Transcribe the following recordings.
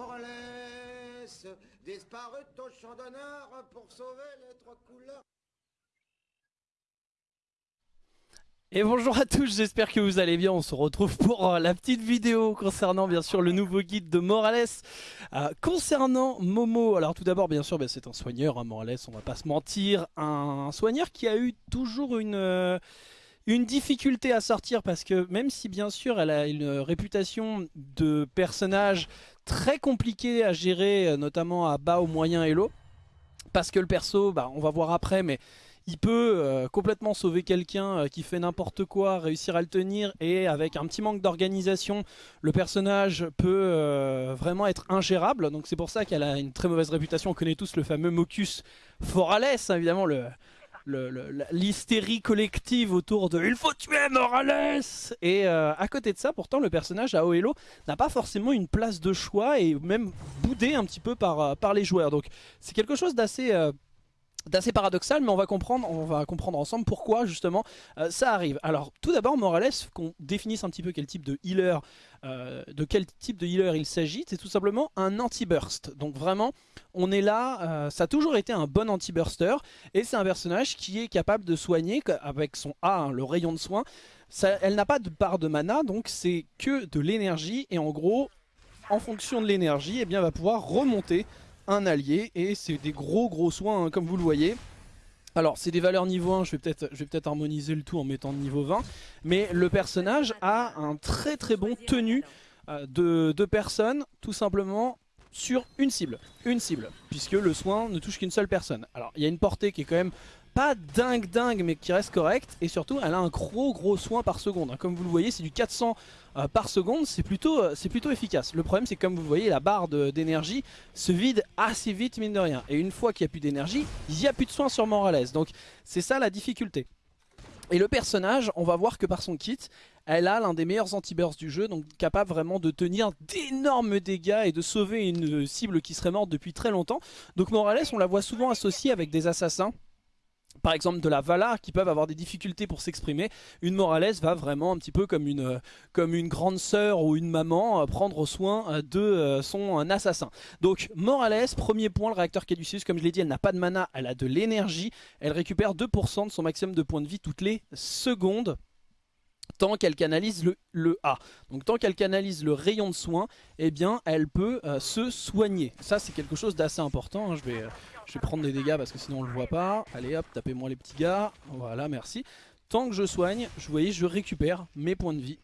Morales, disparu au champ d'honneur pour sauver les trois couleurs. Et bonjour à tous, j'espère que vous allez bien, on se retrouve pour euh, la petite vidéo concernant bien sûr le nouveau guide de Morales. Euh, Concernant Momo, alors tout d'abord bien sûr ben, c'est un soigneur, hein, Morales on va pas se mentir. Un soigneur qui a eu toujours euh, une difficulté à sortir Parce que même si bien sûr elle a une réputation de personnage très compliqué à gérer Notamment à bas, au moyen et low Parce que le perso, bah, on va voir après mais il peut euh, complètement sauver quelqu'un euh, qui fait n'importe quoi, réussir à le tenir et avec un petit manque d'organisation, le personnage peut euh, vraiment être ingérable. Donc c'est pour ça qu'elle a une très mauvaise réputation. On connaît tous le fameux Mocus Forales, hein, évidemment le l'hystérie collective autour de « il faut tuer Morales !» Et à côté de ça, pourtant, le personnage à Oelo n'a pas forcément une place de choix et même boudé un petit peu par, par les joueurs. Donc c'est quelque chose d'assez d'assez paradoxal mais on va comprendre on va comprendre ensemble pourquoi justement euh, ça arrive. Alors tout d'abord Morales qu'on définisse un petit peu quel type de healer euh, de quel type de healer il s'agit c'est tout simplement un anti-burst. Donc vraiment on est là euh, ça a toujours été un bon anti-burster et c'est un personnage qui est capable de soigner avec son A hein, le rayon de soin. Elle n'a pas de part de mana donc c'est que de l'énergie et en gros en fonction de l'énergie eh bien va pouvoir remonter un allié et c'est des gros gros soins hein, comme vous le voyez. Alors c'est des valeurs niveau 1, je vais peut-être peut harmoniser le tout en mettant niveau 20. Mais le personnage a un très très bon tenu euh, de, de personnes tout simplement sur une cible. Une cible, puisque le soin ne touche qu'une seule personne. Alors il y a une portée qui est quand même pas dingue dingue mais qui reste correcte et surtout elle a un gros gros soin par seconde. Comme vous le voyez c'est du 400 euh, par seconde, c'est plutôt, euh, plutôt efficace. Le problème c'est comme vous voyez la barre d'énergie se vide assez vite mine de rien. Et une fois qu'il n'y a plus d'énergie, il n'y a plus de soin sur Morales. Donc c'est ça la difficulté. Et le personnage, on va voir que par son kit, elle a l'un des meilleurs anti-bursts du jeu, donc capable vraiment de tenir d'énormes dégâts et de sauver une cible qui serait morte depuis très longtemps. Donc Morales, on la voit souvent associée avec des assassins par exemple de la Valar qui peuvent avoir des difficultés pour s'exprimer, une Morales va vraiment un petit peu comme une, euh, grande sœur ou une maman euh, prendre soin euh, de son assassin. Donc Morales, premier point, le réacteur Caduceus, comme je l'ai dit, elle n'a pas de mana, elle a de l'énergie, elle récupère 2% de son maximum de points de vie toutes les secondes tant qu'elle canalise le, A. Donc tant qu'elle canalise le rayon de soin, eh bien elle peut se soigner. Ça c'est quelque chose d'assez important, hein. je vais... Je vais prendre des dégâts parce que sinon on le voit pas. Allez hop, tapez-moi les petits gars. Voilà, merci. Tant que je soigne, vous voyez, je récupère mes points de vie.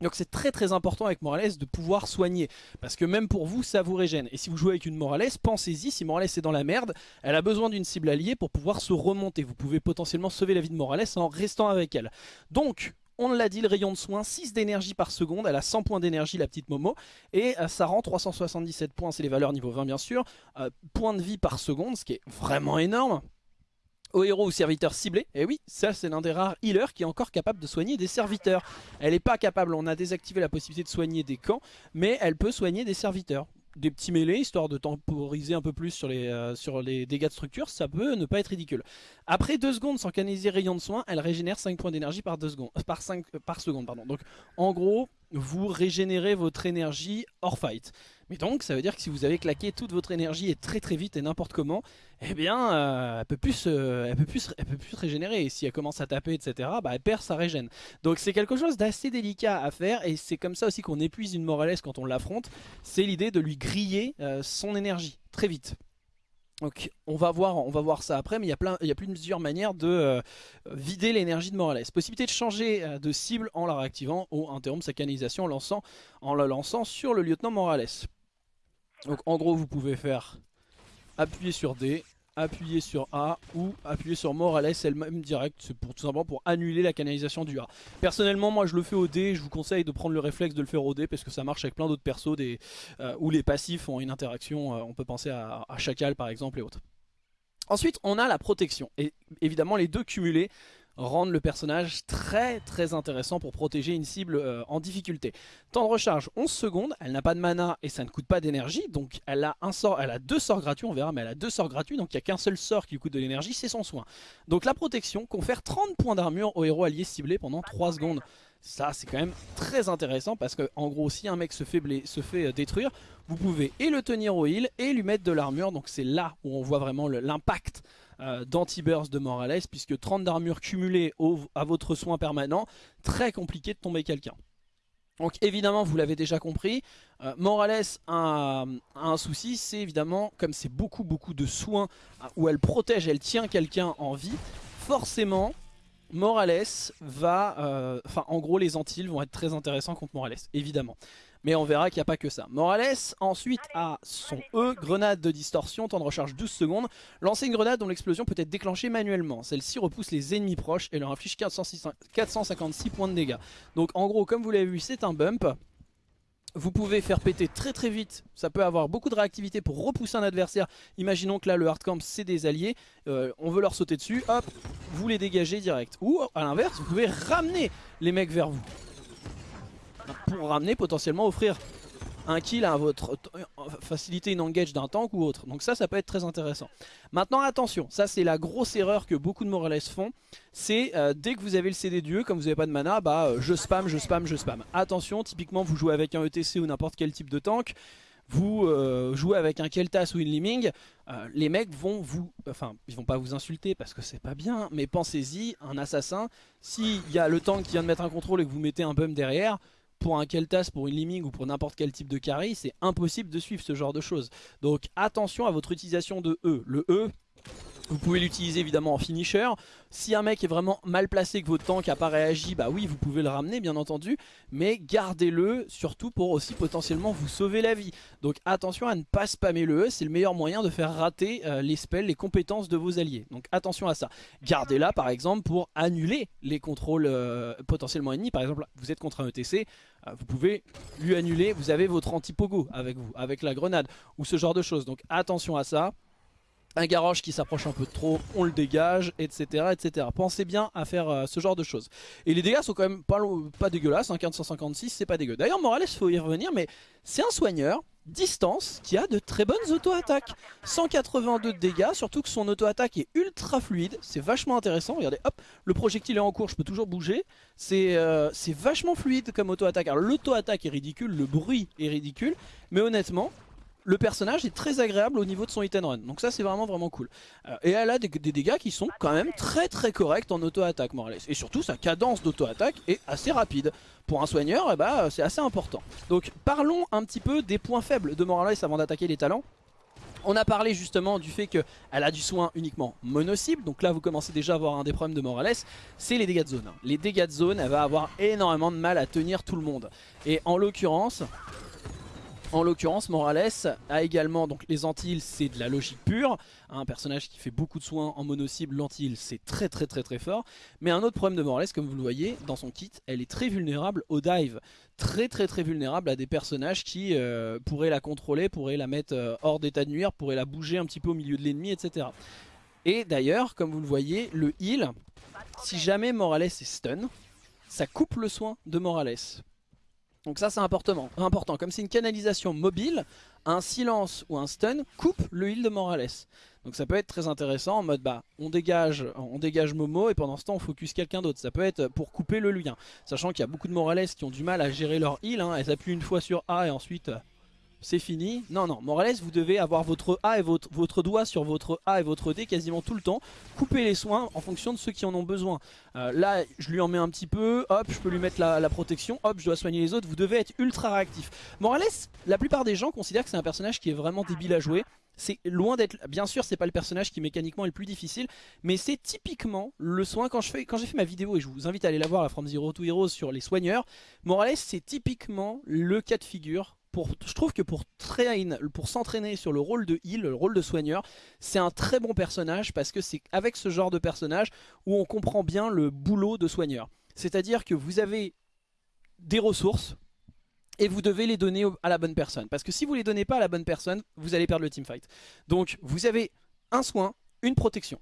Donc c'est très très important avec Morales de pouvoir soigner Parce que même pour vous ça vous régène Et si vous jouez avec une Morales, pensez-y Si Morales est dans la merde, elle a besoin d'une cible alliée Pour pouvoir se remonter Vous pouvez potentiellement sauver la vie de Morales en restant avec elle Donc on l'a dit, le rayon de soin, 6 d'énergie par seconde. Elle a 100 points d'énergie, la petite Momo. Et euh, ça rend 377 points, c'est les valeurs niveau 20 bien sûr. Euh, points de vie par seconde, ce qui est vraiment énorme. Au héros ou serviteur ciblé, et oui, ça c'est l'un des rares healers qui est encore capable de soigner des serviteurs. Elle n'est pas capable, on a désactivé la possibilité de soigner des camps, mais elle peut soigner des serviteurs des petits mêlés, histoire de temporiser un peu plus sur les, euh, sur les dégâts de structure, ça peut ne pas être ridicule. Après 2 secondes sans canaliser rayon de soin, elle régénère 5 points d'énergie par, secondes, par, 5, par seconde. Pardon. Donc en gros, vous régénérez votre énergie hors fight. Mais donc ça veut dire que si vous avez claqué toute votre énergie et très très vite et n'importe comment, eh bien euh, elle, peut plus, elle, peut plus, elle peut plus se régénérer. Et si elle commence à taper etc, bah, elle perd sa régène. Donc c'est quelque chose d'assez délicat à faire et c'est comme ça aussi qu'on épuise une Morales quand on l'affronte. C'est l'idée de lui griller euh, son énergie très vite. Donc on va voir, on va voir ça après, mais il y a plein, il y a plusieurs manières de euh, vider l'énergie de Morales. Possibilité de changer de cible en la réactivant ou interrompre sa canalisation en, lançant, en la lançant sur le lieutenant Morales. Donc en gros vous pouvez faire appuyer sur D, appuyer sur A ou appuyer sur Morales elle-même direct. C'est pour tout simplement pour annuler la canalisation du A. Personnellement, moi je le fais au D. Je vous conseille de prendre le réflexe de le faire au D parce que ça marche avec plein d'autres persos euh, où les passifs ont une interaction. Euh, on peut penser à, à Chacal par exemple et autres. Ensuite, on a la protection. Et évidemment, les deux cumulés rendent le personnage très très intéressant pour protéger une cible euh, en difficulté. Temps de recharge 11 secondes, elle n'a pas de mana et ça ne coûte pas d'énergie, donc elle a un sort, elle a deux sorts gratuits, on verra, mais elle a deux sorts gratuits, donc il n'y a qu'un seul sort qui coûte de l'énergie, c'est son soin. Donc la protection confère 30 points d'armure au héros allié ciblé pendant 3 secondes. Ça c'est quand même très intéressant parce que en gros si un mec se fait, se fait euh, détruire, vous pouvez et le tenir au heal et lui mettre de l'armure. Donc c'est là où on voit vraiment l'impact euh, d'anti-burst de Morales puisque 30 d'armure cumulée à votre soin permanent, très compliqué de tomber quelqu'un. Donc évidemment vous l'avez déjà compris, euh, Morales a, un souci, c'est évidemment comme c'est beaucoup beaucoup de soins où elle protège, elle tient quelqu'un en vie, forcément Morales va, euh, enfin en gros les Antilles vont être très intéressants contre Morales, évidemment. Mais on verra qu'il n'y a pas que ça. Morales ensuite a son E, grenade de distorsion, temps de recharge 12 secondes. Lancer une grenade dont l'explosion peut être déclenchée manuellement. Celle-ci repousse les ennemis proches et leur inflige 456 points de dégâts. Donc en gros, comme vous l'avez vu, c'est un bump. Vous pouvez faire péter très très vite, ça peut avoir beaucoup de réactivité pour repousser un adversaire. Imaginons que là le hardcamp c'est des alliés, euh, on veut leur sauter dessus, hop, vous les dégagez direct. Ou à l'inverse, vous pouvez ramener les mecs vers vous. Pour ramener potentiellement offrir un kill à votre faciliter une engage d'un tank ou autre. Donc ça, ça peut être très intéressant. Maintenant, attention, ça c'est la grosse erreur que beaucoup de Morales font. C'est euh, dès que vous avez le CD Dieu, comme vous n'avez pas de mana, bah euh, je spam, je spam, je spam. Attention, typiquement vous jouez avec un ETC ou n'importe quel type de tank, vous euh, jouez avec un Keltas ou une Liming, les mecs vont vous, enfin ils vont pas vous insulter parce que c'est pas bien, mais pensez-y, un assassin, s'il y a le tank qui vient de mettre un contrôle et que vous mettez un bum derrière, pour un Keltas, pour une Liming ou pour n'importe quel type de carry, c'est impossible de suivre ce genre de choses. Donc attention à votre utilisation de E. Le E, vous pouvez l'utiliser évidemment en finisher. Si un mec est vraiment mal placé, que votre tank n'a pas réagi, bah oui, vous pouvez le ramener bien entendu. Mais gardez-le surtout pour aussi potentiellement vous sauver la vie. Donc attention à ne pas spammer le E, c'est le meilleur moyen de faire rater euh, les spells, les compétences de vos alliés. Donc attention à ça. Gardez-la par exemple pour annuler les contrôles euh, potentiellement ennemis. Par exemple, vous êtes contre un ETC, euh, vous pouvez lui annuler, vous avez votre anti-pogo avec vous, avec la grenade ou ce genre de choses. Donc attention à ça un garage qui s'approche un peu trop, on le dégage, etc. etc. Pensez bien à faire euh, ce genre de choses. Et les dégâts sont quand même pas, pas dégueulasses, hein, 1556 c'est pas dégueu. D'ailleurs Morales, il faut y revenir, mais c'est un soigneur, distance, qui a de très bonnes auto-attaques. 182 de dégâts, surtout que son auto-attaque est ultra fluide, c'est vachement intéressant. Regardez, hop, le projectile est en cours, je peux toujours bouger. C'est euh, vachement fluide comme auto-attaque. Alors l'auto-attaque est ridicule, le bruit est ridicule, mais honnêtement, le personnage est très agréable au niveau de son hit and run. Donc ça c'est vraiment vraiment cool. Euh, et elle a des, dégâts qui sont quand même très très corrects en auto-attaque Morales. Et surtout sa cadence d'auto-attaque est assez rapide. Pour un soigneur, eh ben, c'est assez important. Donc parlons un petit peu des points faibles de Morales avant d'attaquer les talents. On a parlé justement du fait qu'elle a du soin uniquement mono-cible. Donc là, vous commencez déjà à avoir un des problèmes de Morales. C'est les dégâts de zone. Les dégâts de zone, elle va avoir énormément de mal à tenir tout le monde. Et en l'occurrence, en l'occurrence, Morales a également, donc les Antilles, c'est de la logique pure. Un personnage qui fait beaucoup de soins en mono-cible, l'Antille, c'est très très très très fort. Mais un autre problème de Morales, comme vous le voyez, dans son kit, elle est très vulnérable au dive. Très très très vulnérable à des personnages qui euh, pourraient la contrôler, pourraient la mettre euh, hors d'état de nuire, pourraient la bouger un petit peu au milieu de l'ennemi, etc. Et d'ailleurs, comme vous le voyez, le heal, si jamais Morales est stun, ça coupe le soin de Morales. Donc ça c'est important. important. Comme c'est une canalisation mobile, un silence ou un stun coupe le heal de Morales. Donc ça peut être très intéressant en mode bah on dégage, on dégage Momo et pendant ce temps on focus quelqu'un d'autre. Ça peut être pour couper le lien. Sachant qu'il y a beaucoup de Morales qui ont du mal à gérer leur heal. Hein. Elles appuient une fois sur A et ensuite c'est fini. Non, non, Morales, vous devez avoir votre A et votre, votre, doigt sur votre A et votre D quasiment tout le temps. Couper les soins en fonction de ceux qui en ont besoin. Euh, là, je lui en mets un petit peu, hop, je peux lui mettre la, protection, hop, je dois soigner les autres. Vous devez être ultra réactif. Morales, la plupart des gens considèrent que c'est un personnage qui est vraiment débile à jouer. C'est loin d'être... Bien sûr, c'est pas le personnage qui mécaniquement est le plus difficile, mais c'est typiquement le soin... Quand j'ai fait, quand fait ma vidéo, et je vous invite à aller la voir, la From Zero to Heroes sur les soigneurs, Morales, c'est typiquement le cas de figure je trouve que pour, s'entraîner sur le rôle de heal, le rôle de soigneur, c'est un très bon personnage parce que c'est avec ce genre de personnage où on comprend bien le boulot de soigneur. C'est-à-dire que vous avez des ressources et vous devez les donner à la bonne personne. Parce que si vous les donnez pas à la bonne personne, vous allez perdre le teamfight. Donc vous avez un soin, une protection.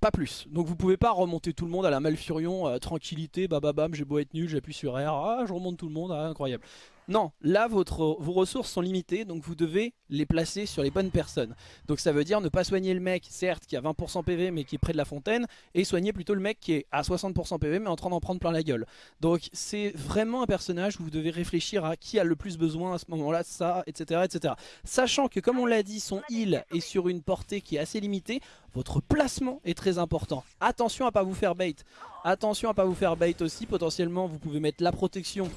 Pas plus. Donc vous pouvez pas remonter tout le monde à la Malfurion, euh, tranquillité, bababam, j'ai beau être nul, j'appuie sur R, ah je remonte tout le monde, ah, incroyable Non, là vos ressources sont limitées, donc vous devez les placer sur les bonnes personnes. Donc ça veut dire ne pas soigner le mec, certes, qui a 20% PV mais qui est près de la fontaine, et soigner plutôt le mec qui est à 60% PV mais en train d'en prendre plein la gueule. Donc c'est vraiment un personnage où vous devez réfléchir à qui a le plus besoin à ce moment-là, ça, etc., etc. Sachant que comme on l'a dit, son heal est sur une portée qui est assez limitée, votre placement est très important. Attention à pas vous faire bait. Attention à pas vous faire bait aussi, potentiellement vous pouvez mettre la protection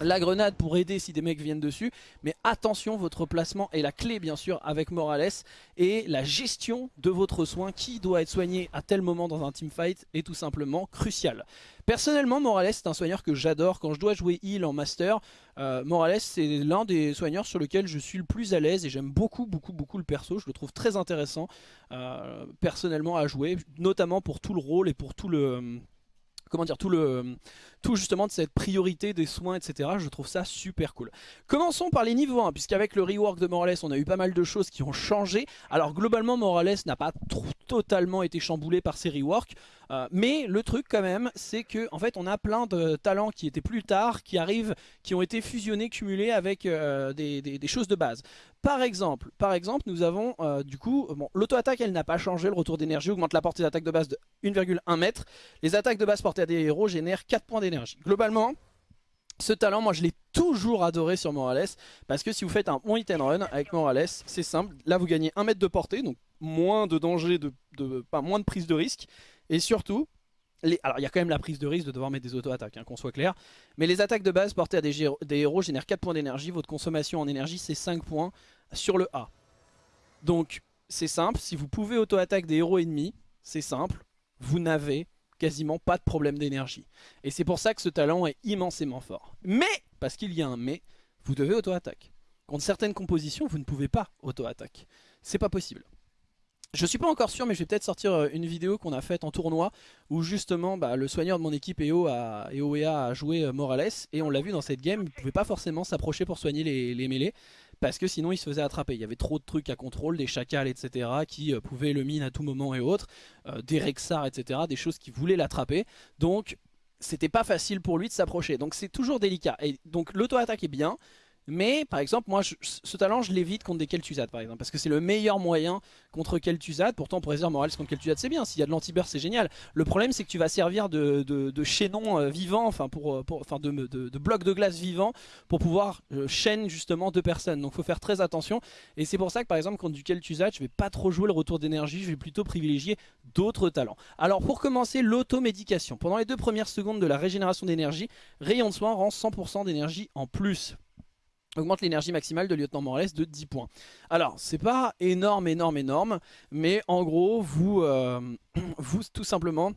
la grenade pour aider si des mecs viennent dessus. Mais attention, votre placement est la clé bien sûr avec Morales. Et la gestion de votre soin, qui doit être soigné à tel moment dans un teamfight, est tout simplement crucial. Personnellement, Morales c'est un soigneur que j'adore. Quand je dois jouer heal en master, euh, Morales c'est l'un des soigneurs sur lequel je suis le plus à l'aise. Et j'aime beaucoup, beaucoup, beaucoup le perso. Je le trouve très intéressant euh, personnellement à jouer. Notamment pour tout le rôle et pour tout le comment dire, tout le tout justement de cette priorité des soins, etc. Je trouve ça super cool. Commençons par les niveaux 1, puisqu'avec le rework de Morales, on a eu pas mal de choses qui ont changé. Alors globalement, Morales n'a pas totalement été chamboulé par ces reworks. Euh, mais le truc quand même, c'est que en fait on a plein de talents qui étaient plus tard, qui arrivent, qui ont été fusionnés, cumulés avec euh, des, choses de base. Par exemple, nous avons euh, du coup, bon, l'auto-attaque elle n'a pas changé, le retour d'énergie augmente la portée d'attaque de base de 1,1 m. Les attaques de base portées à des héros génèrent 4 points d'énergie. Globalement, ce talent, moi je l'ai toujours adoré sur Morales parce que si vous faites un bon hit and run avec Morales, c'est simple. Là vous gagnez 1 mètre de portée, donc moins de danger, pas moins de prise de risque. Et surtout, alors il y a quand même la prise de risque de devoir mettre des auto-attaques, hein, qu'on soit clair. Mais les attaques de base portées à des, héros génèrent 4 points d'énergie. Votre consommation en énergie c'est 5 points sur le A. Donc c'est simple, si vous pouvez auto-attaque des héros ennemis, c'est simple, vous n'avez quasiment pas de problème d'énergie. Et c'est pour ça que ce talent est immensément fort. Mais, parce qu'il y a un mais, vous devez auto-attaque. Contre certaines compositions, vous ne pouvez pas auto-attaque. C'est pas possible. Je suis pas encore sûr mais je vais peut-être sortir euh, une vidéo qu'on a faite en tournoi où justement bah, le soigneur de mon équipe EO a, EOEA a joué euh, Morales et on l'a vu dans cette game, il pouvait pas forcément s'approcher pour soigner les, mêlées parce que sinon il se faisait attraper. Il y avait trop de trucs à contrôle, des chacals etc qui euh, pouvaient le mine à tout moment et autres, des Rexars etc, des choses qui voulaient l'attraper. Donc c'était pas facile pour lui de s'approcher. Donc c'est toujours délicat. Et donc l'auto-attaque est bien, mais par exemple, moi, ce talent, je l'évite contre des Kel'Thuzad par exemple. Parce que c'est le meilleur moyen contre Kel'Thuzad. Pourtant, pour dire Morales contre Kel'Thuzad, c'est bien. S'il y a de l'anti-burst, c'est génial. Le problème, c'est que tu vas servir de, de, chaînon euh, vivant, enfin, pour, euh, enfin de, de, bloc de glace vivant pour pouvoir euh, chaîner justement deux personnes. Donc, il faut faire très attention. Et c'est pour ça que par exemple, contre du Kel'Thuzad, je vais pas trop jouer le retour d'énergie. Je vais plutôt privilégier d'autres talents. Alors, pour commencer, l'automédication. Pendant les deux premières secondes de la régénération d'énergie, Rayon de soin rend 100% d'énergie en plus augmente l'énergie maximale de Lieutenant Morales de 10 points. Alors, c'est pas énorme, énorme, énorme, mais en gros, vous, euh, vous tout simplement,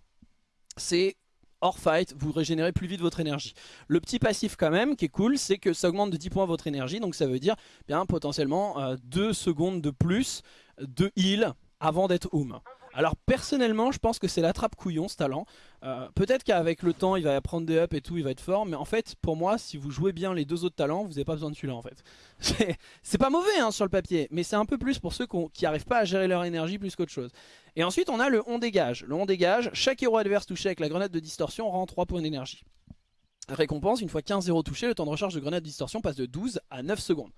c'est hors fight, vous régénérez plus vite votre énergie. Le petit passif quand même, qui est cool, c'est que ça augmente de 10 points votre énergie, donc ça veut dire bien potentiellement 2 euh, secondes de plus de heal avant d'être Oum. Alors personnellement je pense que c'est la trappe couillon ce talent. Euh, Peut-être qu'avec le temps il va prendre des ups et tout, il va être fort Mais en fait pour moi si vous jouez bien les deux autres talents Vous n'avez pas besoin de celui-là en fait. C'est pas mauvais hein, sur le papier Mais c'est un peu plus pour ceux qui n'arrivent pas à gérer leur énergie plus qu'autre chose. Et ensuite on a le on dégage. Le on dégage, chaque héros adverse touché avec la grenade de distorsion rend 3 points d'énergie. Récompense, une fois 15 héros touchés, le temps de recharge de grenade de distorsion passe de 12 à 9 secondes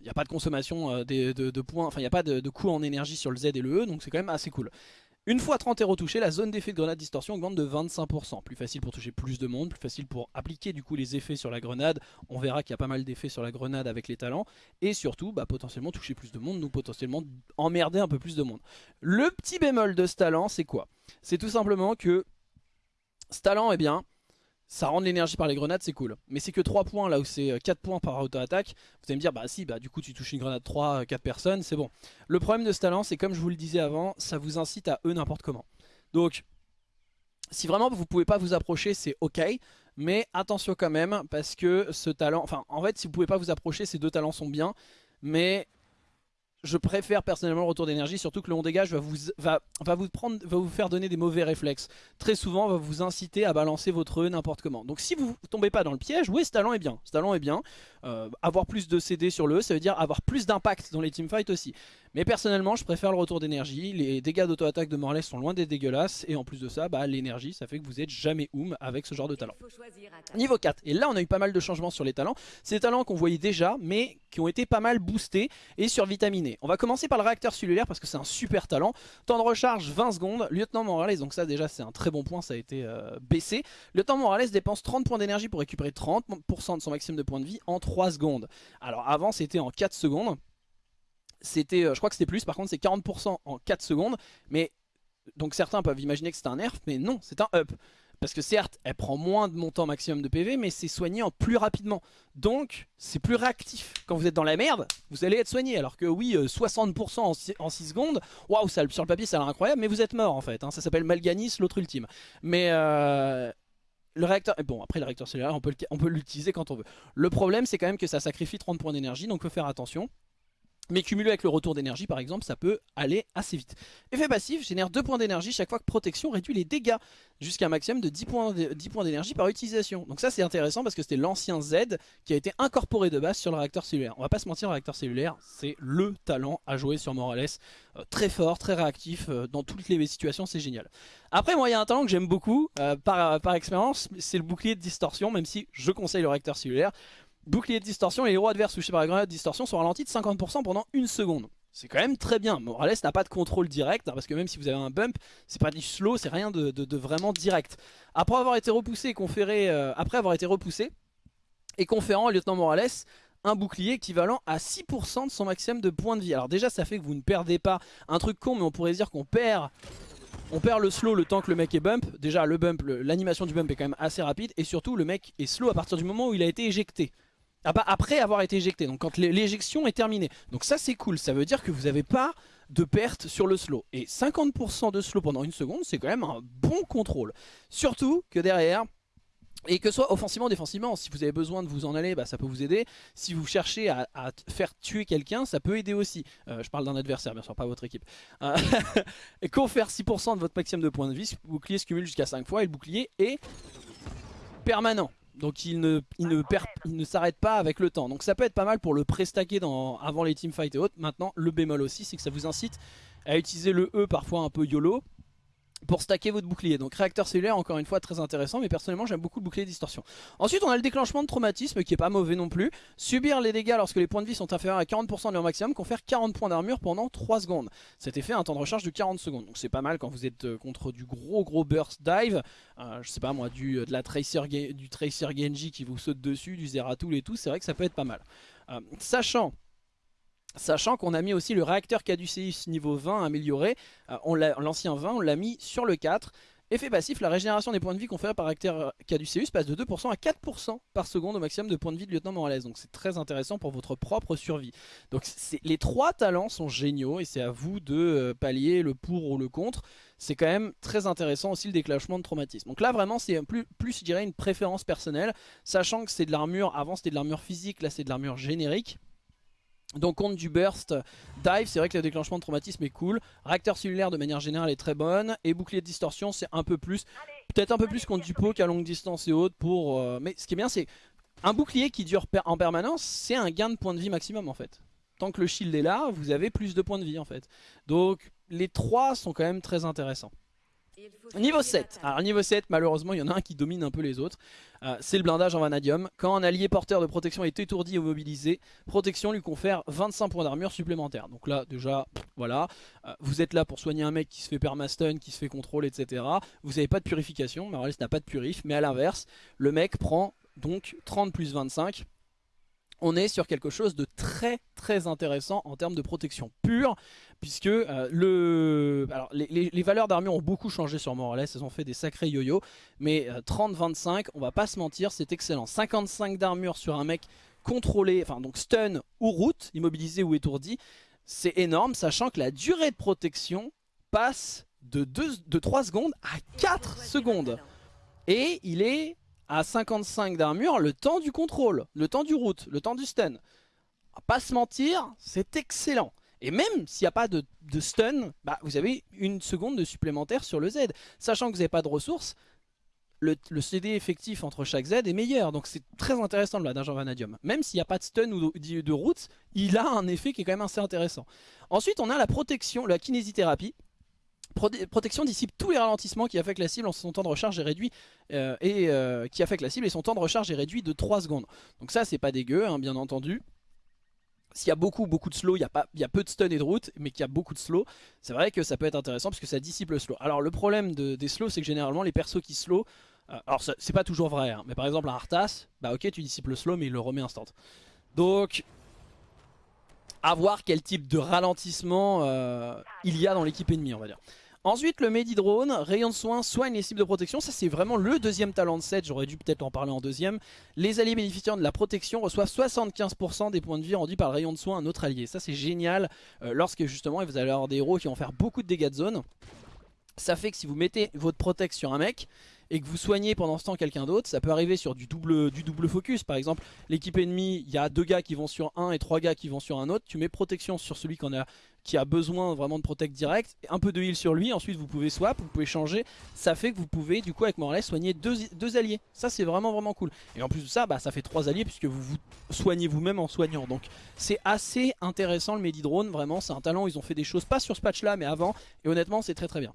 il n'y a pas de consommation euh, de, points, enfin il n'y a pas de, coût en énergie sur le Z et le E, donc c'est quand même assez cool. Une fois 30 héros touchés, la zone d'effet de grenade distorsion augmente de 25%. Plus facile pour toucher plus de monde, plus facile pour appliquer du coup les effets sur la grenade. On verra qu'il y a pas mal d'effets sur la grenade avec les talents. Et surtout, bah, potentiellement toucher plus de monde, donc potentiellement emmerder un peu plus de monde. Le petit bémol de ce talent, c'est quoi? C'est tout simplement que ce talent, eh bien, ça rend de l'énergie par les grenades, c'est cool. Mais c'est que 3 points là où c'est 4 euh, points par auto-attaque. Vous allez me dire, bah si, bah du coup tu touches une grenade 3, 4 euh, personnes, c'est bon. Le problème de ce talent, c'est comme je vous le disais avant, ça vous incite à eux n'importe comment. Donc, si vraiment vous pouvez pas vous approcher, c'est ok. Mais attention quand même, parce que ce talent... Enfin, en fait, si vous pouvez pas vous approcher, ces deux talents sont bien. Mais je préfère personnellement le retour d'énergie, surtout que le on dégage va vous, va, vous prendre, va vous faire donner des mauvais réflexes. Très souvent, va vous inciter à balancer votre E n'importe comment. Donc si vous tombez pas dans le piège, oui, ce talent est bien. Ce talent est bien. Euh, avoir plus de CD sur le E, ça veut dire avoir plus d'impact dans les teamfights aussi. Mais personnellement, je préfère le retour d'énergie. Les dégâts d'auto-attaque de Morales sont loin d'être dégueulasses. Et en plus de ça, bah, l'énergie, ça fait que vous êtes jamais oum avec ce genre de talent. Niveau 4. Et là, on a eu pas mal de changements sur les talents. C'est des talents qu'on voyait déjà, mais qui ont été pas mal boostés et survitaminés. On va commencer par le réacteur cellulaire parce que c'est un super talent. Temps de recharge 20 secondes. Lieutenant Morales, donc ça déjà c'est un très bon point, ça a été euh, baissé. Lieutenant Morales dépense 30 points d'énergie pour récupérer 30% de son maximum de points de vie en 3 secondes. Alors avant c'était en 4 secondes c'était, euh, je crois que c'était plus, par contre c'est 40% en 4 secondes, mais donc certains peuvent imaginer que c'est un nerf, mais non, c'est un up. Parce que certes, elle prend moins de montant maximum de PV, mais c'est soigné en plus rapidement. Donc, c'est plus réactif. Quand vous êtes dans la merde, vous allez être soigné. Alors que oui, 60% euh, en 6, secondes, waouh, sur le papier ça a l'air incroyable, mais vous êtes mort en fait. Hein. Ça s'appelle Malganis, l'autre ultime. Mais... Euh, le réacteur, bon après le réacteur cellulaire on peut l'utiliser quand on veut. Le problème c'est quand même que ça sacrifie 30 points d'énergie donc faut faire attention. Mais cumulé avec le retour d'énergie par exemple ça peut aller assez vite. Effet passif génère 2 points d'énergie chaque fois que protection réduit les dégâts jusqu'à un maximum de 10 points d'énergie par utilisation. Donc ça c'est intéressant parce que c'était l'ancien Z qui a été incorporé de base sur le réacteur cellulaire. On va pas se mentir, le réacteur cellulaire c'est le talent à jouer sur Morales. Euh, très fort, très réactif, euh, dans toutes les situations c'est génial. Après moi il y a un talent que j'aime beaucoup euh, par, par expérience, c'est le bouclier de distorsion même si je conseille le réacteur cellulaire. Bouclier de distorsion et les héros adverses touchés par la grenade de distorsion sont ralentis de 50% pendant une seconde. C'est quand même très bien. Morales n'a pas de contrôle direct, hein, parce que même si vous avez un bump, c'est pas du slow, c'est rien de, vraiment direct. Après avoir été repoussé et conféré, euh, après avoir été repoussé et conférant au lieutenant Morales un bouclier équivalent à 6% de son maximum de points de vie. Alors déjà ça fait que vous ne perdez pas un truc con, mais on pourrait dire qu'on perd on perd le slow le temps que le mec est bump. Déjà le bump, l'animation du bump est quand même assez rapide. Et surtout le mec est slow à partir du moment où il a été éjecté. Ah bah, après avoir été éjecté, donc quand l'éjection est terminée. Donc ça c'est cool, ça veut dire que vous n'avez pas de perte sur le slow. Et 50% de slow pendant une seconde, c'est quand même un bon contrôle. Surtout que derrière, et que ce soit offensivement ou défensivement, si vous avez besoin de vous en aller, bah, ça peut vous aider. Si vous cherchez à, faire tuer quelqu'un, ça peut aider aussi. Euh, je parle d'un adversaire, bien sûr, pas votre équipe. Euh, confère 6% de votre maximum de points de vie, le bouclier se cumule jusqu'à 5 fois et le bouclier est permanent. Donc il ne, s'arrête pas avec le temps. Donc ça peut être pas mal pour le pré-stacker avant les teamfights et autres. Maintenant, le bémol aussi, c'est que ça vous incite à utiliser le E parfois un peu YOLO pour stacker votre bouclier. Donc réacteur cellulaire encore une fois très intéressant mais personnellement j'aime beaucoup le bouclier distorsion. Ensuite on a le déclenchement de traumatisme qui est pas mauvais non plus. Subir les dégâts lorsque les points de vie sont inférieurs à 40% de leur maximum confère 40 points d'armure pendant 3 secondes. Cet effet a un temps de recharge de 40 secondes. Donc c'est pas mal quand vous êtes euh, contre du gros gros burst dive. Euh, je sais pas moi du, euh, de du Tracer Genji qui vous saute dessus, du Zeratul et tout. C'est vrai que ça peut être pas mal. sachant Sachant qu'on a mis aussi le réacteur Caduceus niveau 20 amélioré, euh, l'ancien 20 on l'a mis sur le 4. Effet passif, la régénération des points de vie conférés par réacteur Caduceus passe de 2% à 4% par seconde au maximum de points de vie de lieutenant Morales. Donc c'est très intéressant pour votre propre survie. Donc les trois talents sont géniaux et c'est à vous de euh, pallier le pour ou le contre. C'est quand même très intéressant aussi le déclenchement de traumatisme. Donc là vraiment c'est plus, plus je dirais une préférence personnelle, sachant que c'est de l'armure, avant c'était de l'armure physique, là c'est de l'armure générique. Donc contre du burst, dive, c'est vrai que le déclenchement de traumatisme est cool. Réacteur cellulaire de manière générale est très bonne. Et bouclier de distorsion c'est un peu plus, peut-être un peu plus contre du poke à longue distance et autres. Pour, euh, mais ce qui est bien c'est, un bouclier qui dure en permanence, c'est un gain de points de vie maximum en fait. Tant que le shield est là, vous avez plus de points de vie en fait. Donc les trois sont quand même très intéressants. Niveau 7. Alors niveau 7, malheureusement, il y en a un qui domine un peu les autres. Euh, c'est le blindage en vanadium. Quand un allié porteur de protection est étourdi ou mobilisé, protection lui confère 25 points d'armure supplémentaires. Donc là, déjà, voilà. Euh, vous êtes là pour soigner un mec qui se fait permastun, qui se fait contrôle, etc. Vous n'avez pas de purification. Morales n'a pas de purif. Mais à l'inverse, le mec prend donc 30 plus 25 on est sur quelque chose de très très intéressant en termes de protection pure puisque euh, les, valeurs d'armure ont beaucoup changé sur Morales, elles ont fait des sacrés yo-yo, mais 30-25, euh, on va pas se mentir, c'est excellent. 55 d'armure sur un mec contrôlé, enfin donc stun ou route, immobilisé ou étourdi, c'est énorme, sachant que la durée de protection passe de, 2, de 3 secondes à 4 secondes. Et il est à 55 d'armure le temps du contrôle, le temps du route, le temps du stun. Pas se mentir, c'est excellent. Et même s'il n'y a pas de, stun, bah, vous avez une seconde de supplémentaire sur le Z. Sachant que vous n'avez pas de ressources, le, CD effectif entre chaque Z est meilleur. Donc c'est très intéressant le en Vanadium. Même s'il n'y a pas de stun ou de route, il a un effet qui est quand même assez intéressant. Ensuite on a la protection, la kinésithérapie. Protection dissipe tous les ralentissements qui affectent la cible en son temps de recharge est réduit euh, et euh, qui affectent la cible et son temps de recharge est réduit de 3 secondes. Donc ça c'est pas dégueu hein, bien entendu. S'il y a beaucoup beaucoup de slow, il y, a pas, il y a peu de stun et de route, mais qu'il y a beaucoup de slow, c'est vrai que ça peut être intéressant parce que ça dissipe le slow. Alors le problème de, des slows, c'est que généralement les persos qui slow, euh, alors c'est pas toujours vrai, hein, mais par exemple un Arthas, bah ok tu dissipes le slow mais il le remet instant. Donc à voir quel type de ralentissement euh, il y a dans l'équipe ennemie on va dire. Ensuite le Medidrone, rayon de soin, soigne les cibles de protection, ça c'est vraiment le deuxième talent de set, j'aurais dû peut-être en parler en deuxième. Les alliés bénéficiant de la protection reçoivent 75% des points de vie rendus par le rayon de soin à un autre allié. Ça c'est génial, euh, lorsque justement vous allez avoir des héros qui vont faire beaucoup de dégâts de zone. Ça fait que si vous mettez votre protect sur un mec, et que vous soignez pendant ce temps quelqu'un d'autre, ça peut arriver sur du double, focus. Par exemple, l'équipe ennemie, il y a deux gars qui vont sur un et trois gars qui vont sur un autre. Tu mets protection sur celui qui, a, besoin vraiment de protect direct, un peu de heal sur lui, ensuite vous pouvez swap, vous pouvez changer. Ça fait que vous pouvez du coup avec Morales soigner deux, deux alliés. Ça c'est vraiment vraiment cool. Et en plus de ça, bah, ça fait trois alliés puisque vous vous soignez vous-même en soignant. Donc c'est assez intéressant le Medidrone, vraiment c'est un talent, ils ont fait des choses pas sur ce patch là mais avant. Et honnêtement c'est très très bien.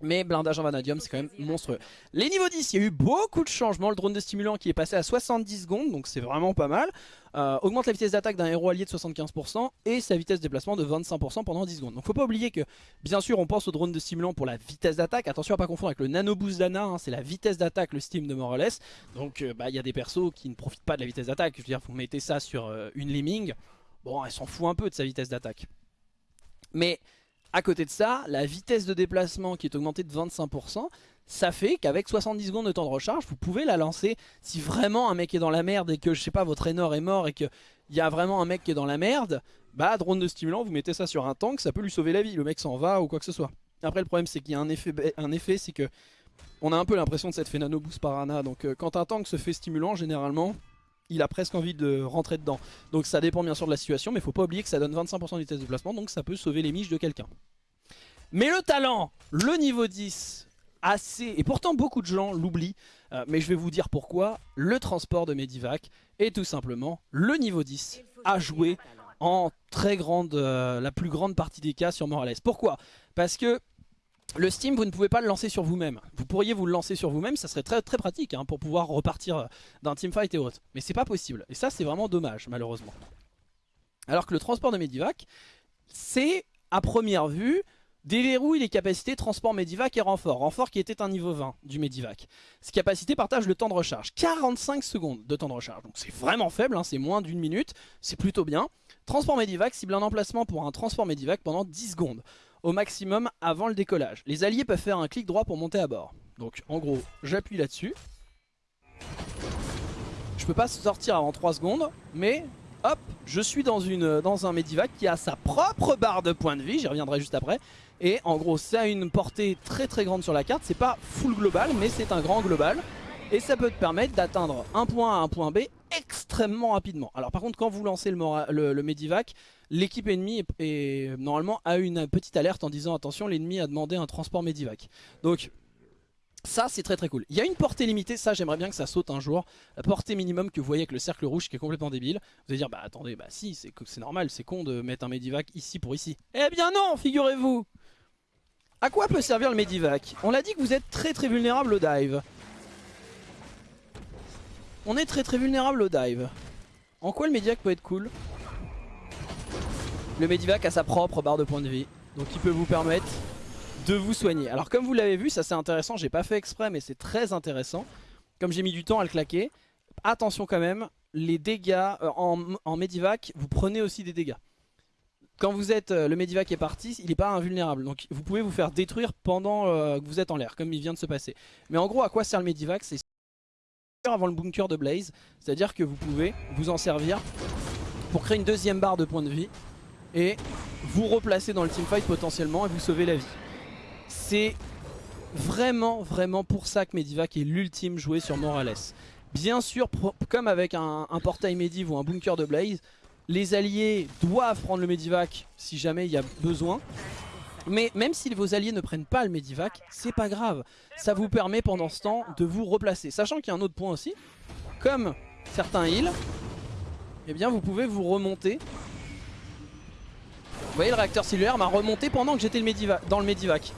Mais blindage en vanadium c'est quand même monstrueux. Les niveaux 10 il y a eu beaucoup de changements. Le drone de stimulant qui est passé à 70 secondes Donc c'est vraiment pas mal. Euh, Augmente la vitesse d'attaque d'un héros allié de 75% Et sa vitesse de déplacement de 25% pendant 10 secondes. Donc faut pas oublier que bien sûr on pense au drone de stimulant pour la vitesse d'attaque. Attention à pas confondre avec le nano boost d'Ana hein, C'est la vitesse d'attaque le steam de Morales. Donc euh, bah, il y a des persos qui ne profitent pas de la vitesse d'attaque. Je veux dire vous mettez ça sur euh, une lemming Bon elle s'en fout un peu de sa vitesse d'attaque. Mais à côté de ça, la vitesse de déplacement qui est augmentée de 25%, ça fait qu'avec 70 secondes de temps de recharge, vous pouvez la lancer. Si vraiment un mec est dans la merde et que je sais pas votre Enor est mort et qu'il y a vraiment un mec qui est dans la merde, bah drone de stimulant, vous mettez ça sur un tank, ça peut lui sauver la vie, le mec s'en va ou quoi que ce soit. Après le problème c'est qu'il y a un effet, c'est que on a un peu l'impression de cette fait nano boost par Ana, donc euh, quand un tank se fait stimulant généralement il a presque envie de rentrer dedans. Donc ça dépend bien sûr de la situation, mais faut pas oublier que ça donne 25% de vitesse de placement, donc ça peut sauver les miches de quelqu'un. Mais le talent, le niveau 10, assez, et pourtant beaucoup de gens l'oublient, euh, mais je vais vous dire pourquoi, le transport de Medivac est tout simplement le niveau 10 à jouer en très grande, euh, la plus grande partie des cas sur Morales. Pourquoi? Parce que le Steam, vous ne pouvez pas le lancer sur vous-même. Vous pourriez vous le lancer sur vous-même, ça serait très très pratique hein, pour pouvoir repartir d'un teamfight et autres. Mais c'est pas possible. Et ça, c'est vraiment dommage, malheureusement. Alors que le transport de Medivac, c'est, à première vue, déverrouille les capacités transport Medivac et renfort. Renfort qui était un niveau 20 du Medivac. Ces capacités partagent le temps de recharge. 45 secondes de temps de recharge. Donc c'est vraiment faible, hein, c'est moins d'une minute. C'est plutôt bien. Transport Medivac cible un emplacement pour un transport Medivac pendant 10 secondes au maximum avant le décollage. Les alliés peuvent faire un clic droit pour monter à bord. Donc en gros, j'appuie là-dessus. Je peux pas sortir avant 3 secondes, mais hop, je suis dans, une, dans un Medivac qui a sa propre barre de points de vie, j'y reviendrai juste après. Et en gros, ça a une portée très très grande sur la carte, c'est pas full global, mais c'est un grand global. Et ça peut te permettre d'atteindre un point A à un point B extrêmement rapidement. Alors par contre, quand vous lancez le, le Medivac, l'équipe ennemie est, normalement a une petite alerte en disant attention l'ennemi a demandé un transport Medivac. Donc ça c'est très très cool. Il y a une portée limitée, ça j'aimerais bien que ça saute un jour. La portée minimum que vous voyez avec le cercle rouge qui est complètement débile. Vous allez dire bah attendez bah si c'est normal c'est con de mettre un Medivac ici pour ici. Eh bien non figurez-vous À quoi peut servir le Medivac On l'a dit que vous êtes très très vulnérable au dive. On est très très vulnérable au dive. En quoi le Medivac peut être cool? Le Medivac a sa propre barre de points de vie. Donc il peut vous permettre de vous soigner. Alors comme vous l'avez vu, ça c'est intéressant. J'ai pas fait exprès mais c'est très intéressant. Comme j'ai mis du temps à le claquer. Attention quand même, les dégâts euh, en, Medivac, vous prenez aussi des dégâts. Quand vous êtes, euh, le Medivac est parti, il n'est pas invulnérable. Donc vous pouvez vous faire détruire pendant euh, que vous êtes en l'air, comme il vient de se passer. Mais en gros, à quoi sert le Medivac? C'est avant le bunker de Blaze. C'est-à-dire que vous pouvez vous en servir pour créer une deuxième barre de points de vie et vous replacer dans le teamfight potentiellement et vous sauver la vie. C'est vraiment vraiment pour ça que Medivac est l'ultime joué sur Morales. Bien sûr, comme avec un, portail Mediv ou un bunker de Blaze, les alliés doivent prendre le Medivac si jamais il y a besoin. Mais même si vos alliés ne prennent pas le Medivac, c'est pas grave. Ça vous permet pendant ce temps de vous replacer. Sachant qu'il y a un autre point aussi. Comme certains heals, eh bien vous pouvez vous remonter. Vous voyez le réacteur cellulaire m'a remonté pendant que j'étais dans le Medivac.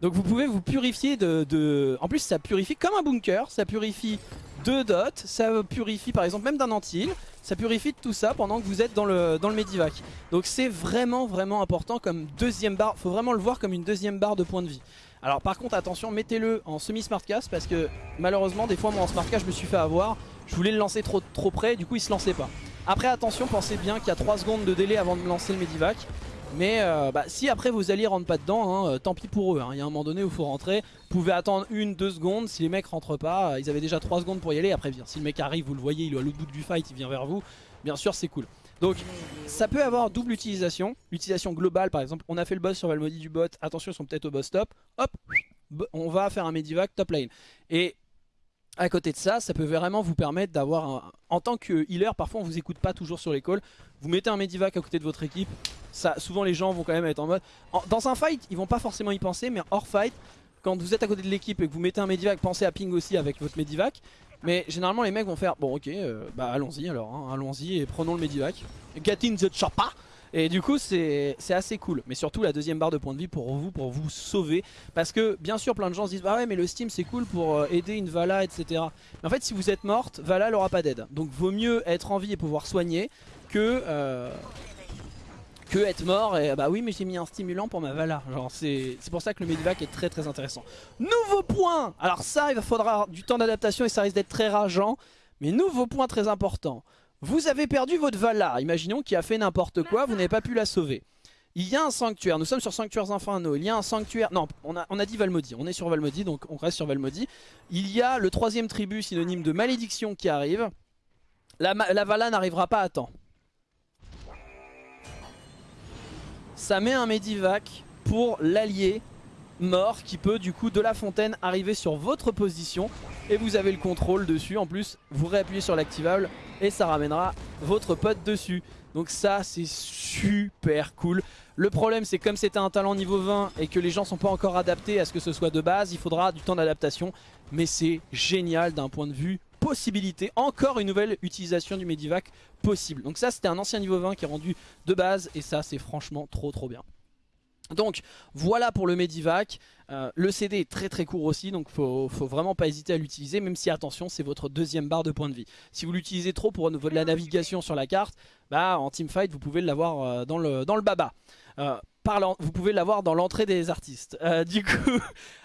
Donc vous pouvez vous purifier de, En plus ça purifie comme un bunker, ça purifie de dots, ça purifie par exemple même d'un anti-heal, ça purifie de tout ça pendant que vous êtes dans le, dans le Medivac. Donc c'est vraiment vraiment important comme deuxième barre, faut vraiment le voir comme une deuxième barre de points de vie. Alors par contre attention, mettez-le en semi-smartcast parce que malheureusement des fois moi en smartcast je me suis fait avoir, je voulais le lancer trop, près, du coup il se lançait pas. Après attention, pensez bien qu'il y a 3 secondes de délai avant de lancer le Medivac. Mais euh, bah, si après vos alliés rentrent pas dedans, hein, euh, tant pis pour eux. Hein. Il y a un moment donné où il faut rentrer. Vous pouvez attendre une, deux secondes. Si les mecs rentrent pas, euh, ils avaient déjà 3 secondes pour y aller. Après, si le mec arrive, vous le voyez, il est à l'autre bout du fight, il vient vers vous. Bien sûr, c'est cool. Donc ça peut avoir double utilisation. L'utilisation globale, par exemple, on a fait le boss sur Valmody du bot. Attention, ils sont peut-être au boss top. Hop, on va faire un Medivac top lane. Et à côté de ça, ça peut vraiment vous permettre d'avoir En tant que healer, parfois on vous écoute pas toujours sur les calls. Vous mettez un Medivac à côté de votre équipe. Ça, souvent les gens vont quand même être en mode... dans un fight, ils vont pas forcément y penser, mais hors fight, quand vous êtes à côté de l'équipe et que vous mettez un Medivac, pensez à ping aussi avec votre Medivac. Mais généralement les mecs vont faire, bon ok, euh, bah allons-y alors, hein, allons-y et prenons le Medivac. Get in the chopper et du coup c'est assez cool. Mais surtout la deuxième barre de points de vie pour vous, pour vous sauver. Parce que bien sûr plein de gens se disent Bah ouais mais le Steam c'est cool pour euh, aider une Vala etc Mais en fait si vous êtes morte, Vala elle aura pas d'aide. Donc vaut mieux être en vie et pouvoir soigner que... Euh, que être mort. Et bah oui mais j'ai mis un stimulant pour ma Vala. Genre c'est pour ça que le Medivac est très très intéressant. Nouveau point! Alors ça il va faudra du temps d'adaptation et ça risque d'être très rageant. Mais nouveau point très important vous avez perdu votre Valar, imaginons qu'il a fait n'importe quoi, vous n'avez pas pu la sauver. Il y a un sanctuaire, nous sommes sur Sanctuaires Infernaux, il y a un sanctuaire, non on a, dit Valmody, on est sur Valmody donc on reste sur Valmody. Il y a le troisième tribu synonyme de malédiction qui arrive, la, la Vala n'arrivera pas à temps. Ça met un Medivac pour l'allié mort qui peut du coup de la fontaine arriver sur votre position et vous avez le contrôle dessus. En plus, vous réappuyez sur l'activable et ça ramènera votre pote dessus. Donc ça, c'est super cool. Le problème, c'est comme c'était un talent niveau 20 et que les gens sont pas encore adaptés à ce que ce soit de base, il faudra du temps d'adaptation. Mais c'est génial d'un point de vue possibilité. Encore une nouvelle utilisation du Medivac possible. Donc ça, c'était un ancien niveau 20 qui est rendu de base et ça, c'est franchement trop trop bien. Donc voilà pour le Medivac, euh, le CD est très très court aussi donc faut, faut vraiment pas hésiter à l'utiliser même si attention c'est votre deuxième barre de point de vie. Si vous l'utilisez trop pour de la navigation sur la carte, bah en teamfight vous pouvez l'avoir euh, dans, le, dans le baba. Euh, vous pouvez l'avoir dans l'entrée des artistes. du coup,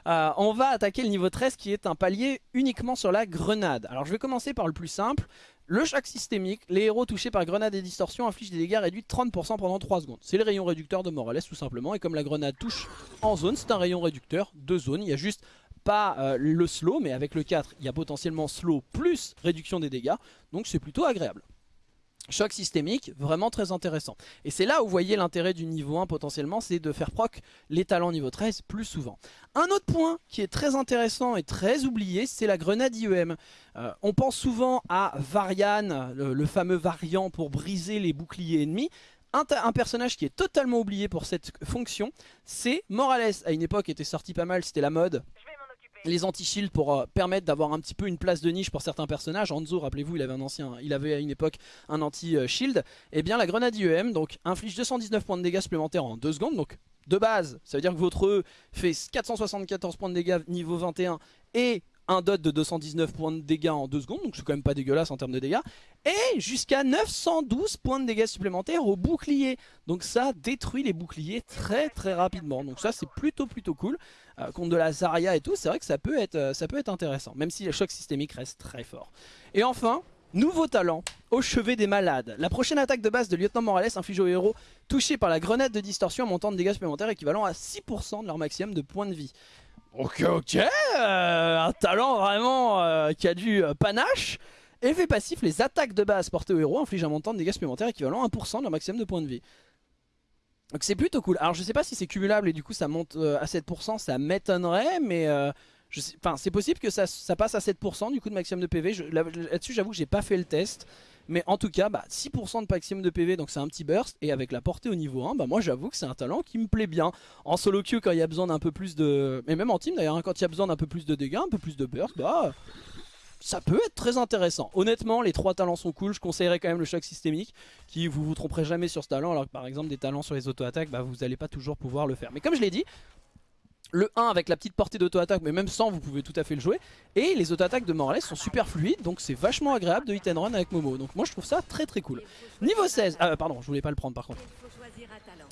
on va attaquer le niveau 13 qui est un palier uniquement sur la grenade. Alors je vais commencer par le plus simple. Le choc systémique, les héros touchés par grenade et distorsion infligent des dégâts réduits de 30% pendant 3 secondes. C'est le rayon réducteur de Morales tout simplement. Et comme la grenade touche en zone, c'est un rayon réducteur de zone. Il y a juste pas euh, le slow, mais avec le 4, il y a potentiellement slow plus réduction des dégâts. Donc c'est plutôt agréable. Choc systémique, vraiment très intéressant. Et c'est là où vous voyez l'intérêt du niveau 1 potentiellement, c'est de faire proc les talents niveau 13 plus souvent. Un autre point qui est très intéressant et très oublié, c'est la grenade IEM. Euh, on pense souvent à Varian, le, fameux variant pour briser les boucliers ennemis. Un, personnage qui est totalement oublié pour cette fonction, c'est Morales. À une époque était sorti pas mal, c'était la mode les anti-shield pour euh, permettre d'avoir un petit peu une place de niche pour certains personnages. Hanzo, rappelez-vous, il avait un ancien, il avait à une époque un anti-shield. Et eh bien la grenade IEM donc inflige 219 points de dégâts supplémentaires en 2 secondes. Donc de base, ça veut dire que votre E fait 474 points de dégâts niveau 21 et un dot de 219 points de dégâts en 2 secondes, donc c'est quand même pas dégueulasse en termes de dégâts, et jusqu'à 912 points de dégâts supplémentaires au bouclier. Donc ça détruit les boucliers très très rapidement, donc ça c'est plutôt plutôt cool. Euh, contre de la Zarya et tout, c'est vrai que ça peut, être, euh, ça peut être intéressant, même si le choc systémique reste très fort. Et enfin, Nouveau talent, au chevet des malades. La prochaine attaque de base de Lieutenant Morales inflige aux héros touchés par la grenade de distorsion un montant de dégâts supplémentaires équivalent à 6% de leur maximum de points de vie. Ok, ok, euh, un talent vraiment euh, qui a du euh, panache. Effet passif, les attaques de base portées aux héros infligent un montant de dégâts supplémentaires équivalent à 1% de leur maximum de points de vie. Donc c'est plutôt cool. Alors je sais pas si c'est cumulable et du coup ça monte à 7%, ça m'étonnerait, mais c'est possible que ça, passe à 7% du coup de maximum de PV. Là-dessus j'avoue que j'ai pas fait le test. Mais en tout cas, bah, 6% de maximum de PV, donc c'est un petit burst. Et avec la portée au niveau 1, bah, moi j'avoue que c'est un talent qui me plaît bien. En solo queue, quand il y a besoin d'un peu plus de... Mais même en team d'ailleurs, hein, quand il y a besoin d'un peu plus de dégâts, un peu plus de burst, bah ça peut être très intéressant. Honnêtement, les trois talents sont cool. Je conseillerais quand même le choc systémique, qui vous vous tromperez jamais sur ce talent, alors que par exemple des talents sur les auto-attaques, bah, vous n'allez pas toujours pouvoir le faire. Mais comme je l'ai dit, le 1 avec la petite portée d'auto-attaque, mais même sans, vous pouvez tout à fait le jouer. Et les auto-attaques de Morales sont super fluides, donc c'est vachement agréable de hit and run avec Momo. Donc moi je trouve ça très très cool. Niveau 16, ah pardon, je voulais pas le prendre par contre.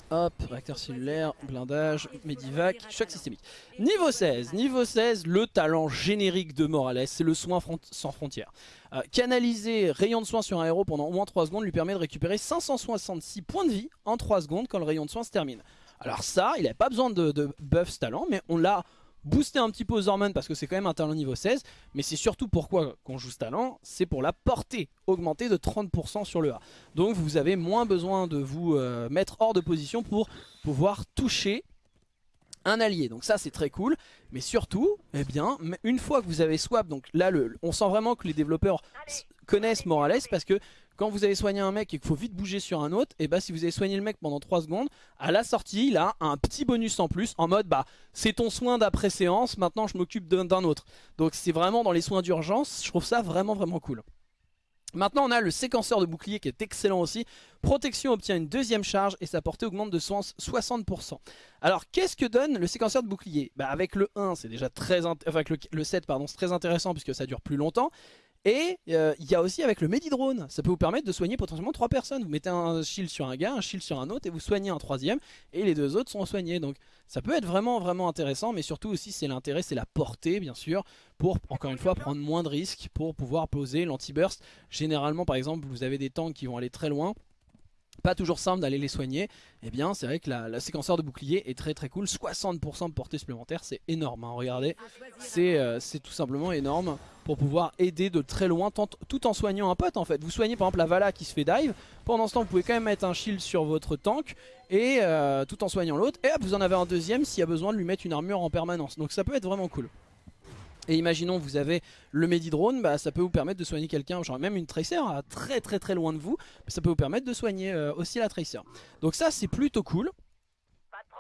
Hop, réacteur cellulaire, blindage, Medivac, choc systémique. Niveau 16, niveau 16, le talent générique de Morales, c'est le soin sans frontières. Euh, canaliser rayon de soin sur un héros pendant au moins 3 secondes lui permet de récupérer 566 points de vie en 3 secondes quand le rayon de soin se termine. Alors ça, il n'avait pas besoin de, buff ce talent, mais on l'a booster un petit peu aux hormones parce que c'est quand même un talent niveau 16 mais c'est surtout pourquoi qu'on joue ce talent c'est pour la portée augmentée de 30% sur le A. Donc vous avez moins besoin de vous euh, mettre hors de position pour pouvoir toucher un allié. Donc ça c'est très cool. Mais surtout eh bien une fois que vous avez swap donc là le, on sent vraiment que les développeurs connaissent Morales parce que quand vous avez soigné un mec et qu'il faut vite bouger sur un autre, et bah si vous avez soigné le mec pendant 3 secondes, à la sortie il a un petit bonus en plus en mode bah c'est ton soin d'après séance, maintenant je m'occupe d'un autre. Donc c'est vraiment dans les soins d'urgence, je trouve ça vraiment vraiment cool. Maintenant on a le séquenceur de bouclier qui est excellent aussi. Protection obtient une deuxième charge et sa portée augmente de 60%. Alors qu'est-ce que donne le séquenceur de bouclier? Bah, Avec le 1 c'est déjà très... Enfin avec le, le 7 pardon c'est très intéressant puisque ça dure plus longtemps. Et euh, il y a aussi avec le Medidrone, ça peut vous permettre de soigner potentiellement 3 personnes. Vous mettez un shield sur un gars, un shield sur un autre et vous soignez un troisième et les deux autres sont soignés. Donc ça peut être vraiment vraiment intéressant mais surtout aussi c'est l'intérêt, c'est la portée bien sûr pour encore une fois prendre moins de risques pour pouvoir poser l'anti-burst. Généralement par exemple vous avez des tanks qui vont aller très loin pas toujours simple d'aller les soigner, et eh bien c'est vrai que la, séquenceur de bouclier est très très cool, 60% de portée supplémentaire, c'est énorme, hein. regardez, euh, c'est tout simplement énorme pour pouvoir aider de très loin tout en soignant un pote en fait. Vous soignez par exemple la Vala qui se fait dive, pendant ce temps vous pouvez quand même mettre un shield sur votre tank, et euh, tout en soignant l'autre, et hop vous en avez un deuxième s'il y a besoin de lui mettre une armure en permanence, donc ça peut être vraiment cool. Et imaginons vous avez le Medidrone, bah, ça peut vous permettre de soigner quelqu'un, genre même une Tracer à très très très loin de vous, ça peut vous permettre de soigner euh, aussi la Tracer. Donc ça c'est plutôt cool.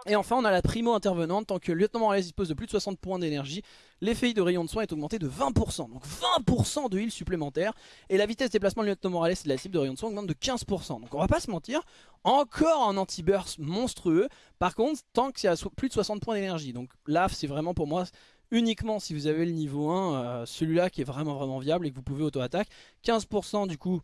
Et enfin on a la primo intervenante, tant que le lieutenant Morales dispose de plus de 60 points d'énergie, l'effet de rayon de soin est augmenté de 20%, donc 20% de heal supplémentaire, et la vitesse de déplacement du lieutenant Morales et de la cible de rayon de soin augmente de 15%, donc on va pas se mentir, encore un anti-burst monstrueux, par contre tant qu'il y a plus de 60 points d'énergie, donc là c'est vraiment pour moi uniquement si vous avez le niveau 1, euh, celui-là qui est vraiment vraiment viable et que vous pouvez auto-attaque. 15% du coup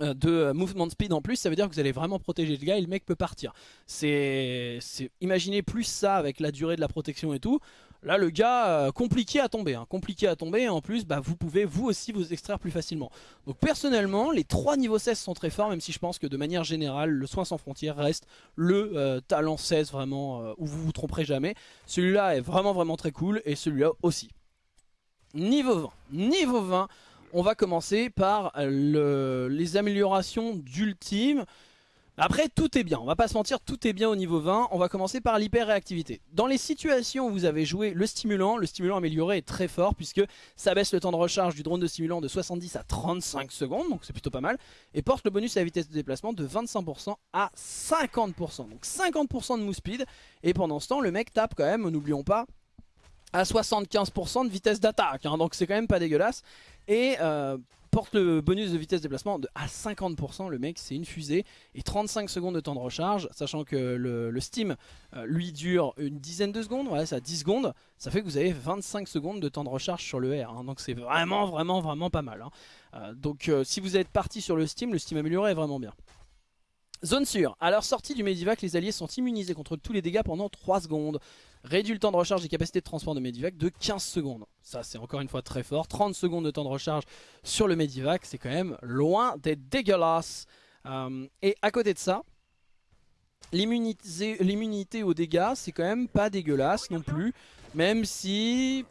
euh, de euh, movement speed en plus, ça veut dire que vous allez vraiment protéger le gars et le mec peut partir. C'est, Imaginez plus ça avec la durée de la protection et tout. Là, le gars, euh, compliqué à tomber. Hein. Compliqué à tomber. Et en plus, bah, vous pouvez vous aussi vous extraire plus facilement. Donc personnellement, les trois niveaux 16 sont très forts. Même si je pense que de manière générale, le soin sans frontières reste le euh, talent 16 vraiment euh, où vous vous tromperez jamais. Celui-là est vraiment vraiment très cool. Et celui-là aussi. Niveau 20. Niveau 20. On va commencer par les améliorations d'ultime. Après, tout est bien, on va pas se mentir, tout est bien au niveau 20. On va commencer par l'hyper-réactivité. Dans les situations où vous avez joué le stimulant, le stimulant amélioré est très fort puisque ça baisse le temps de recharge du drone de stimulant de 70 à 35 secondes, donc c'est plutôt pas mal. Et porte le bonus à la vitesse de déplacement de 25% à 50%. Donc 50% de move speed. Et pendant ce temps, le mec tape quand même, n'oublions pas, à 75% de vitesse d'attaque. Hein. donc c'est quand même pas dégueulasse. Et euh, porte le bonus de vitesse de déplacement à 50%, le mec c'est une fusée, et 35 secondes de temps de recharge, sachant que le, Steam euh, lui dure une dizaine de secondes, voilà ça 10 secondes, ça fait que vous avez 25 secondes de temps de recharge sur le R, hein. donc c'est vraiment vraiment vraiment pas mal. Hein. Euh, donc euh, si vous êtes parti sur le Steam, le Steam amélioré est vraiment bien. Zone sûre, à leur sortie du Medivac, les alliés sont immunisés contre tous les dégâts pendant 3 secondes. Réduit le temps de recharge et capacité de transport de Medivac de 15 secondes. Ça c'est encore une fois très fort. 30 secondes de temps de recharge sur le Medivac, c'est quand même loin d'être dégueulasse. Euh, et à côté de ça, l'immunité aux dégâts, c'est quand même pas dégueulasse non plus. Même si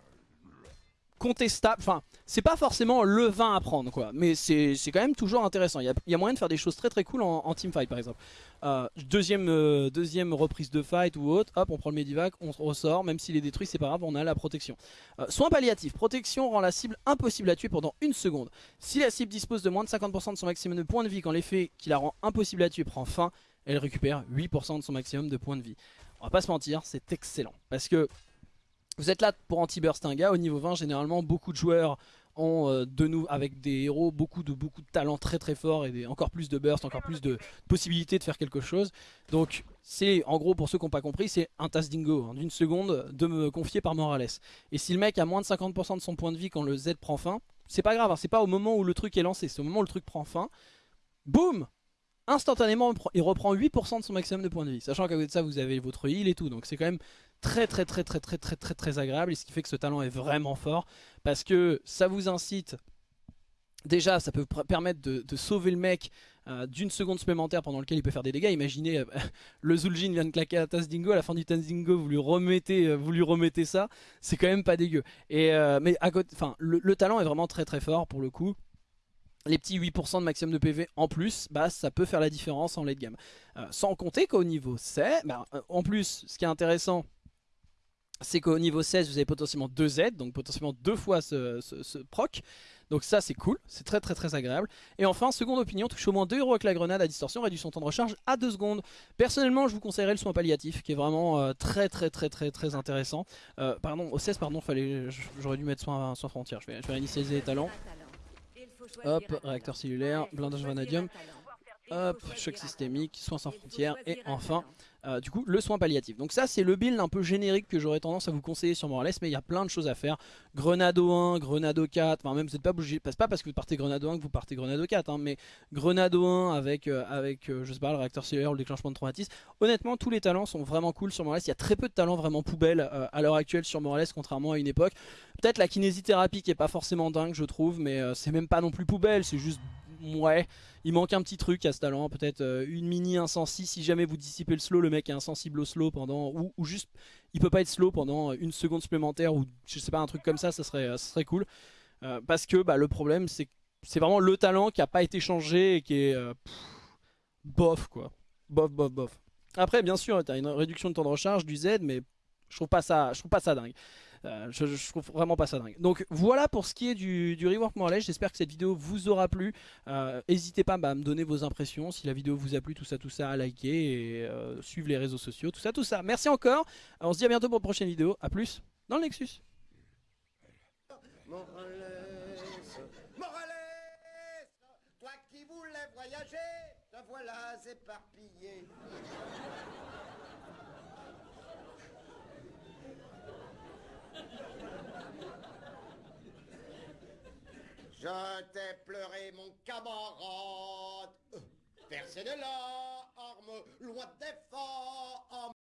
contestable. Enfin, c'est pas forcément le vin à prendre, quoi. Mais c'est quand même toujours intéressant. Il y, a, moyen de faire des choses très très cool en, teamfight, par exemple. Euh, deuxième, euh, deuxième reprise de fight ou autre, hop, on prend le Medivac, on ressort. Même s'il est détruit, c'est pas grave, on a la protection. Euh, soin palliatif. Protection rend la cible impossible à tuer pendant une seconde. Si la cible dispose de moins de 50% de son maximum de points de vie quand l'effet qui la rend impossible à tuer prend fin, elle récupère 8% de son maximum de points de vie. On va pas se mentir, c'est excellent. Parce que vous êtes là pour anti-burst un gars, au niveau 20 généralement beaucoup de joueurs ont euh, de nous avec des héros beaucoup de beaucoup talents très très forts et encore plus de burst, encore plus de possibilités de faire quelque chose. Donc c'est en gros pour ceux qui n'ont pas compris, c'est un task dingo hein, d'une seconde de me confier par Morales. Et si le mec a moins de 50% de son point de vie quand le Z prend fin, c'est pas grave, hein, c'est pas au moment où le truc est lancé, c'est au moment où le truc prend fin. Boum Instantanément, il reprend 8% de son maximum de points de vie. Sachant qu'à côté de ça, vous avez votre heal et tout. Donc c'est quand même très très très très très très très très agréable et ce qui fait que ce talent est vraiment fort parce que ça vous incite déjà ça peut permettre de, sauver le mec euh, d'une seconde supplémentaire pendant lequel il peut faire des dégâts. Imaginez euh, le Zul'jin vient de claquer à Tazdingo à la fin du Tazdingo vous lui remettez, euh, vous lui remettez ça c'est quand même pas dégueu. Et, mais à côté, enfin le, le, talent est vraiment très très fort pour le coup. Les petits 8% de maximum de PV en plus, bah, ça peut faire la différence en late game. sans compter qu'au niveau C, bah, en plus, ce qui est intéressant, c'est qu'au niveau 16 vous avez potentiellement 2 Z, donc potentiellement deux fois ce, proc. Donc ça c'est cool, c'est très très très agréable. Et enfin, seconde opinion, touche au moins 2 euros avec la grenade à distorsion, réduit son temps de recharge à 2 secondes. Personnellement je vous conseillerais le soin palliatif qui est vraiment euh, très très très très très intéressant. Euh, pardon, au 16 pardon, j'aurais dû mettre soin, soin frontière, je vais, je les talents. Hop, réacteur cellulaire, blindage vanadium. Hop, choc systémique, soins sans frontières et enfin euh, du coup le soin palliatif. Donc ça c'est le build un peu générique que j'aurais tendance à vous conseiller sur Morales mais il y a plein de choses à faire. Grenado 1, Grenado 4, enfin même vous n'êtes pas obligé, passe pas parce que vous partez Grenado 1 que vous partez Grenado 4 hein, mais Grenado 1 avec, euh, avec euh, je sais pas le réacteur cellulaire ou le déclenchement de traumatisme. Honnêtement tous les talents sont vraiment cool sur Morales, il y a très peu de talents vraiment poubelles à l'heure actuelle sur Morales contrairement à une époque. Peut-être la kinésithérapie qui est pas forcément dingue je trouve mais c'est même pas non plus poubelle, c'est juste ouais, il manque un petit truc à ce talent, peut-être euh, une mini insensible si jamais vous dissipez le slow, le mec est insensible au slow pendant, ou, juste il peut pas être slow pendant une seconde supplémentaire ou je sais pas un truc comme ça, ça serait, ça serait cool. Euh, parce que bah, le problème c'est c'est vraiment le talent qui a pas été changé et qui est euh, bof quoi, bof bof bof. Après bien sûr tu as une réduction de temps de recharge du Z mais je trouve pas ça, je trouve pas ça dingue. Euh, je, trouve vraiment pas ça dingue. Donc voilà pour ce qui est du, du rework Morales. J'espère que cette vidéo vous aura plu. Euh, n'hésitez pas bah, à me donner vos impressions. Si la vidéo vous a plu, tout ça, tout ça, à liker et euh, suivre les réseaux sociaux, tout ça, tout ça. Merci encore. On se dit à bientôt pour une prochaine vidéo. A plus dans le Nexus. Morales, toi qui voulais voyager, te voilà éparpillé. Je t'ai pleuré, mon camarade. Personne de l'arme, loin des forts.